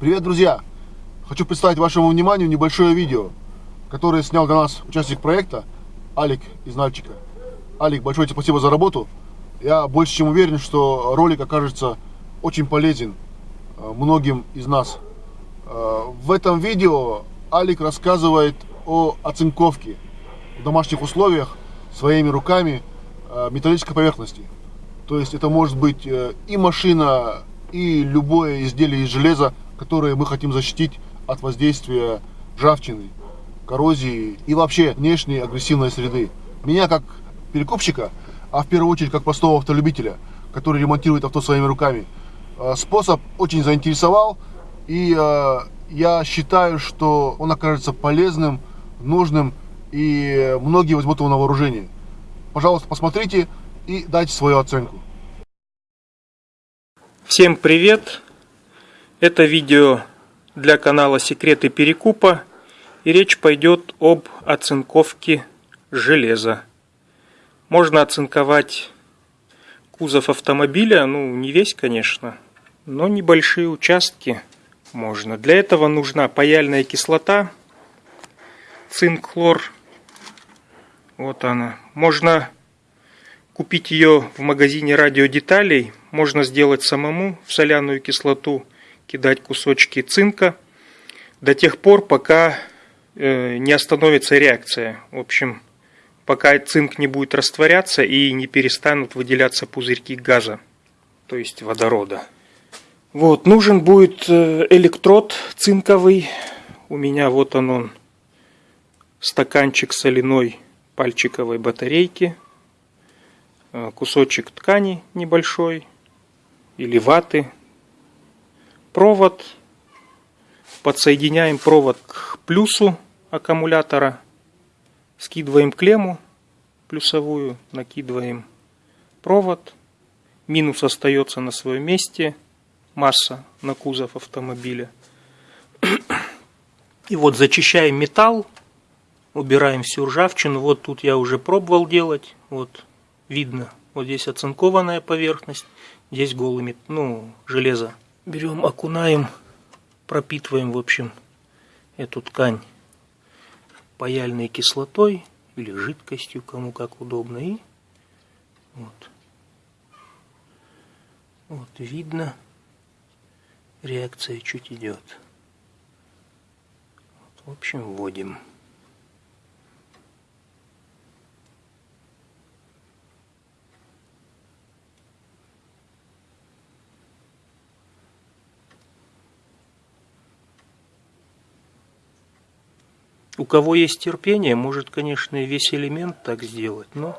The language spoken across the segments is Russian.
Привет, друзья! Хочу представить вашему вниманию небольшое видео, которое снял для нас участник проекта Алик из Нальчика. Алик, большое тебе спасибо за работу. Я больше чем уверен, что ролик окажется очень полезен э, многим из нас. Э, в этом видео Алик рассказывает о оцинковке в домашних условиях своими руками э, металлической поверхности. То есть это может быть и машина, и любое изделие из железа, которое мы хотим защитить от воздействия ржавчины, коррозии и вообще внешней агрессивной среды. Меня как перекупщика, а в первую очередь как простого автолюбителя, который ремонтирует авто своими руками, э, способ очень заинтересовал и э, я считаю, что он окажется полезным, нужным и многие возьмут его на вооружение. Пожалуйста, посмотрите и дайте свою оценку. Всем привет! Это видео для канала Секреты Перекупа и речь пойдет об оцинковке железа. Можно оцинковать кузов автомобиля, ну не весь конечно, но небольшие участки можно. Для этого нужна паяльная кислота, цинк-хлор. Вот она. Можно купить ее в магазине радиодеталей можно сделать самому в соляную кислоту, кидать кусочки цинка до тех пор, пока э, не остановится реакция. В общем, пока цинк не будет растворяться и не перестанут выделяться пузырьки газа, то есть водорода. Вот, нужен будет э, электрод цинковый. У меня вот он, он стаканчик соляной пальчиковой батарейки – Э, кусочек ткани небольшой или ваты, провод, подсоединяем провод к плюсу аккумулятора, скидываем клемму плюсовую, накидываем провод, минус остается на своем месте, масса на кузов автомобиля. И вот зачищаем металл, убираем всю ржавчину. Вот тут я уже пробовал делать. Вот видно. Вот здесь оцинкованная поверхность, здесь голыми, ну, железо. Берем, окунаем, пропитываем, в общем, эту ткань паяльной кислотой или жидкостью, кому как удобно. И вот. Вот видно, реакция чуть идет. Вот, в общем, вводим. У кого есть терпение, может, конечно, и весь элемент так сделать, но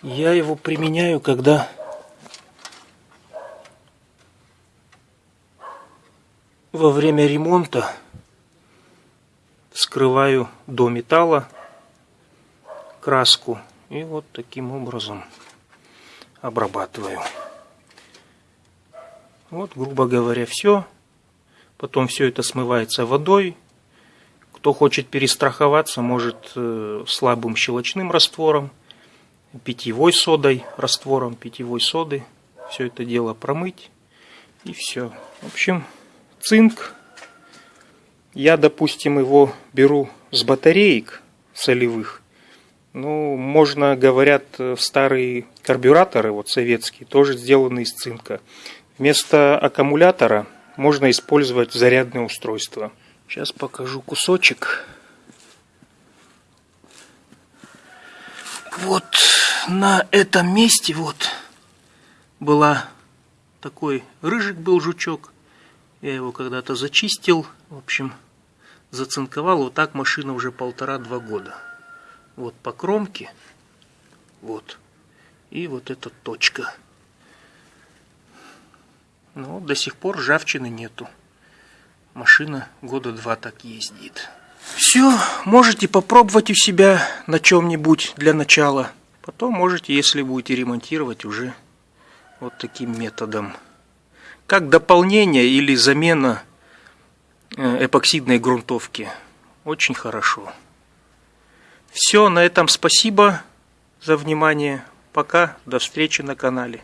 я его применяю, когда во время ремонта скрываю до металла краску и вот таким образом обрабатываю. Вот, грубо говоря, все. Потом все это смывается водой. Кто хочет перестраховаться, может э, слабым щелочным раствором, питьевой содой, раствором питьевой соды. Все это дело промыть. И все. В общем, цинк. Я, допустим, его беру с батареек солевых. Ну, можно, говорят, старые карбюраторы, вот советские, тоже сделаны из цинка. Вместо аккумулятора можно использовать зарядное устройство. Сейчас покажу кусочек. Вот на этом месте вот была такой рыжик был жучок. Я его когда-то зачистил. В общем, зацинковал. Вот так машина уже полтора-два года. Вот по кромке. Вот. И вот эта точка. Но до сих пор ржавчины нету. Машина года два так ездит. Все, можете попробовать у себя на чем-нибудь для начала. Потом можете, если будете ремонтировать, уже вот таким методом. Как дополнение или замена э, эпоксидной грунтовки. Очень хорошо. Все, на этом спасибо за внимание. Пока, до встречи на канале.